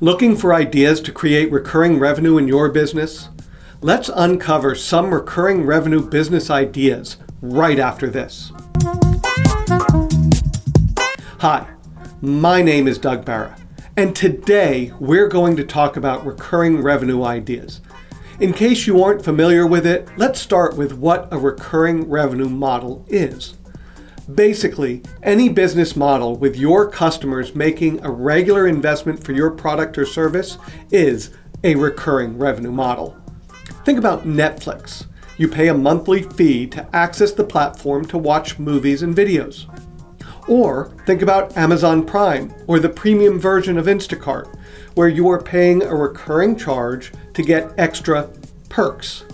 Looking for ideas to create recurring revenue in your business? Let's uncover some recurring revenue business ideas right after this. Hi, my name is Doug Barra, and today we're going to talk about recurring revenue ideas. In case you aren't familiar with it, let's start with what a recurring revenue model is. Basically, any business model with your customers making a regular investment for your product or service is a recurring revenue model. Think about Netflix. You pay a monthly fee to access the platform to watch movies and videos. Or think about Amazon Prime or the premium version of Instacart, where you are paying a recurring charge to get extra perks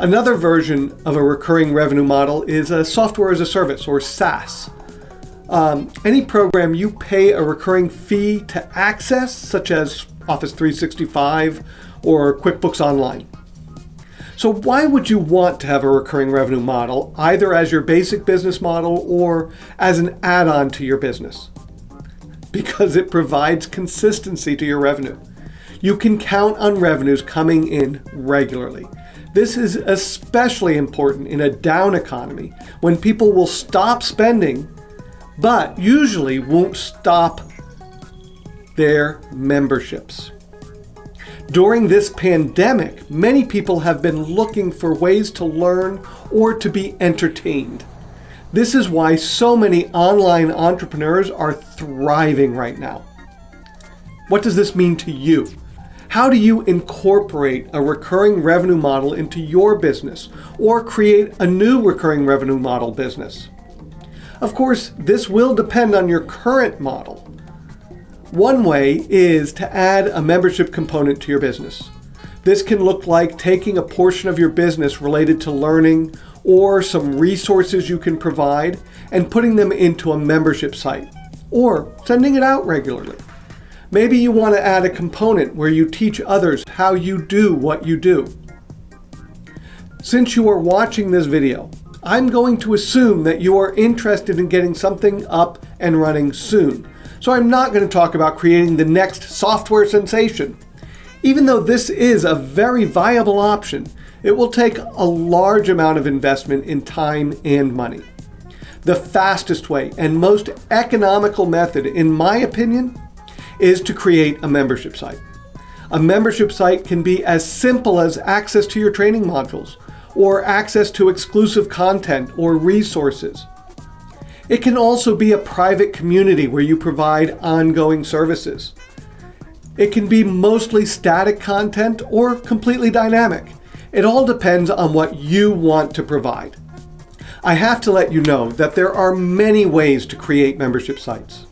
Another version of a recurring revenue model is a software as a service or SaaS. Um, any program you pay a recurring fee to access, such as Office 365 or QuickBooks Online. So why would you want to have a recurring revenue model, either as your basic business model or as an add-on to your business? Because it provides consistency to your revenue. You can count on revenues coming in regularly. This is especially important in a down economy when people will stop spending, but usually won't stop their memberships. During this pandemic, many people have been looking for ways to learn or to be entertained. This is why so many online entrepreneurs are thriving right now. What does this mean to you? How do you incorporate a recurring revenue model into your business or create a new recurring revenue model business? Of course, this will depend on your current model. One way is to add a membership component to your business. This can look like taking a portion of your business related to learning or some resources you can provide and putting them into a membership site or sending it out regularly. Maybe you want to add a component where you teach others how you do what you do. Since you are watching this video, I'm going to assume that you are interested in getting something up and running soon. So I'm not going to talk about creating the next software sensation. Even though this is a very viable option, it will take a large amount of investment in time and money. The fastest way and most economical method, in my opinion, is to create a membership site. A membership site can be as simple as access to your training modules, or access to exclusive content or resources. It can also be a private community where you provide ongoing services. It can be mostly static content or completely dynamic. It all depends on what you want to provide. I have to let you know that there are many ways to create membership sites.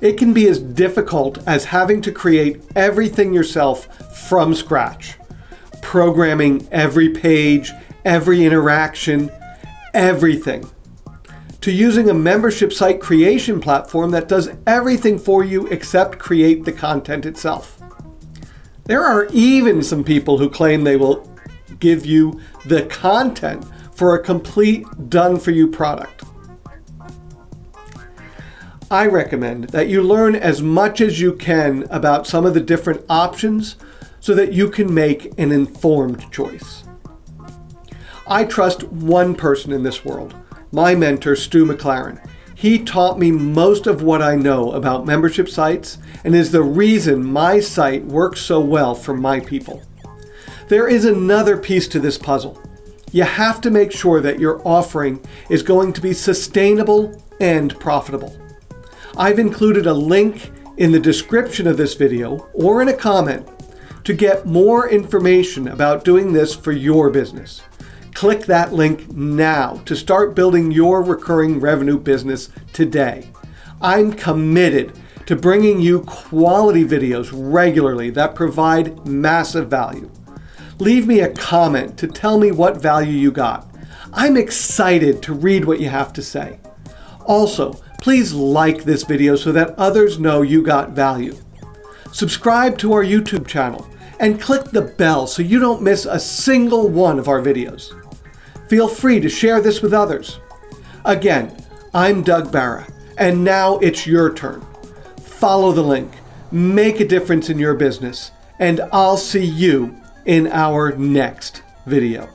It can be as difficult as having to create everything yourself from scratch. Programming every page, every interaction, everything. To using a membership site creation platform that does everything for you except create the content itself. There are even some people who claim they will give you the content for a complete done-for-you product. I recommend that you learn as much as you can about some of the different options so that you can make an informed choice. I trust one person in this world, my mentor, Stu McLaren. He taught me most of what I know about membership sites and is the reason my site works so well for my people. There is another piece to this puzzle. You have to make sure that your offering is going to be sustainable and profitable. I've included a link in the description of this video or in a comment to get more information about doing this for your business. Click that link now to start building your recurring revenue business today. I'm committed to bringing you quality videos regularly that provide massive value. Leave me a comment to tell me what value you got. I'm excited to read what you have to say. Also, Please like this video so that others know you got value. Subscribe to our YouTube channel and click the bell so you don't miss a single one of our videos. Feel free to share this with others. Again, I'm Doug Barra, and now it's your turn. Follow the link, make a difference in your business, and I'll see you in our next video.